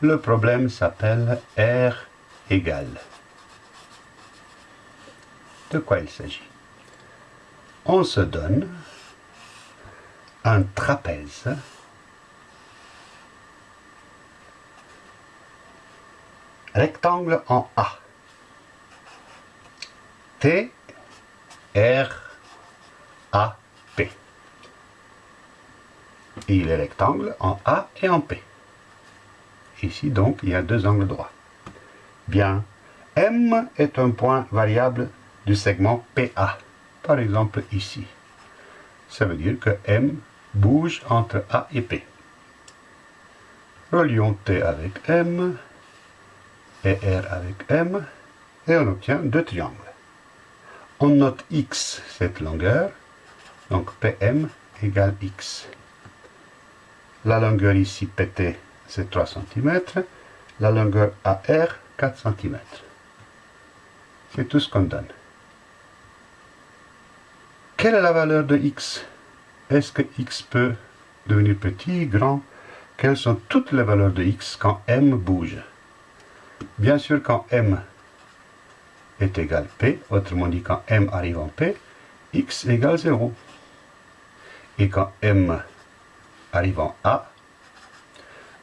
Le problème s'appelle R égale. De quoi il s'agit? On se donne un trapèze rectangle en A. T, R, A, P. il est rectangle en A et en P. Ici donc, il y a deux angles droits. Bien, M est un point variable du segment PA, par exemple ici. Ça veut dire que M bouge entre A et P. Relions T avec M et R avec M, et on obtient deux triangles. On note X, cette longueur, donc PM égale X. La longueur ici PT, c'est 3 cm, la longueur AR, 4 cm. C'est tout ce qu'on donne. Quelle est la valeur de x? Est-ce que x peut devenir petit, grand? Quelles sont toutes les valeurs de x quand m bouge? Bien sûr, quand m est égal p, autrement dit quand m arrive en p, x égale 0. Et quand m arrive en a,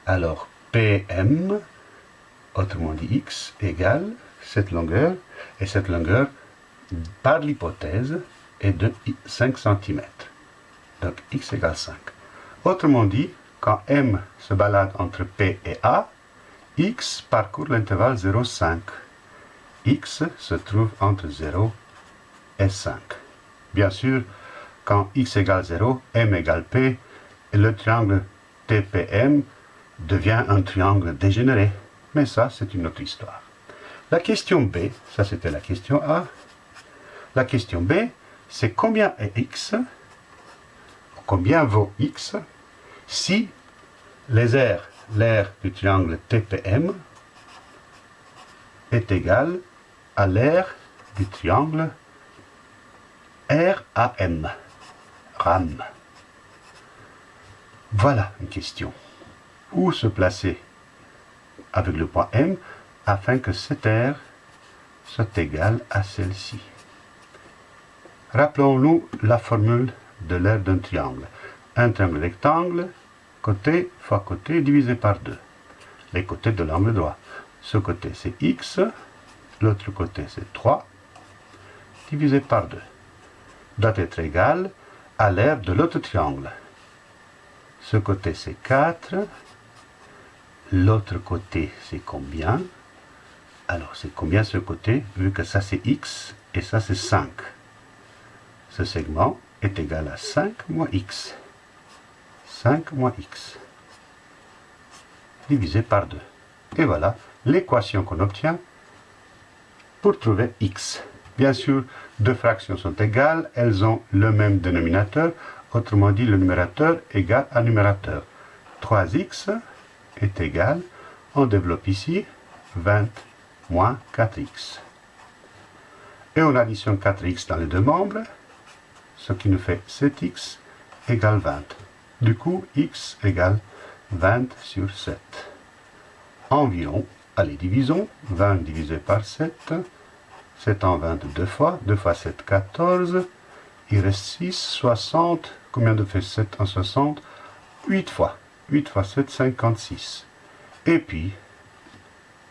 alors pm, autrement dit x, égale cette longueur, et cette longueur, par l'hypothèse, est de 5 cm. Donc x égale 5. Autrement dit, quand m se balade entre p et a, x parcourt l'intervalle 0,5. x se trouve entre 0 et 5. Bien sûr, quand x égale 0, m égale p, le triangle TPM devient un triangle dégénéré. Mais ça, c'est une autre histoire. La question B, ça c'était la question A. La question B, c'est combien est x, combien vaut x, si les aires l'aire du triangle TPM est égal à l'aire du triangle RAM. RAM. Voilà une question. Où se placer avec le point M afin que cette aire soit égale à celle-ci Rappelons-nous la formule de l'aire d'un triangle. Un triangle rectangle côté fois côté divisé par 2. Les côtés de l'angle droit. Ce côté c'est x, l'autre côté c'est 3, divisé par 2. Doit être égal à l'aire de l'autre triangle. Ce côté c'est 4, l'autre côté c'est combien? Alors c'est combien ce côté, vu que ça c'est x et ça c'est 5. Ce segment est égal à 5 moins x. 5 moins x divisé par 2. Et voilà l'équation qu'on obtient pour trouver x. Bien sûr, deux fractions sont égales, elles ont le même dénominateur, autrement dit le numérateur égale à numérateur. 3x est égal, on développe ici, 20 moins 4x. Et on additionne 4x dans les deux membres, ce qui nous fait 7x égale 20. Du coup, x égale 20 sur 7. Environ, allez, divisons, 20 divisé par 7, 7 en 20 deux fois, 2 fois 7, 14, il reste 6, 60, combien de fait 7 en 60 8 fois, 8 fois 7, 56. Et puis,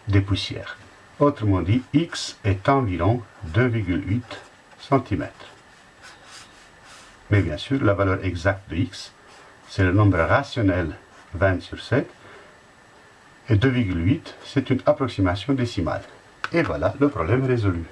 des poussières. Autrement dit, x est environ 2,8 cm. Mais bien sûr, la valeur exacte de x c'est le nombre rationnel 20 sur 7. Et 2,8, c'est une approximation décimale. Et voilà, le problème résolu.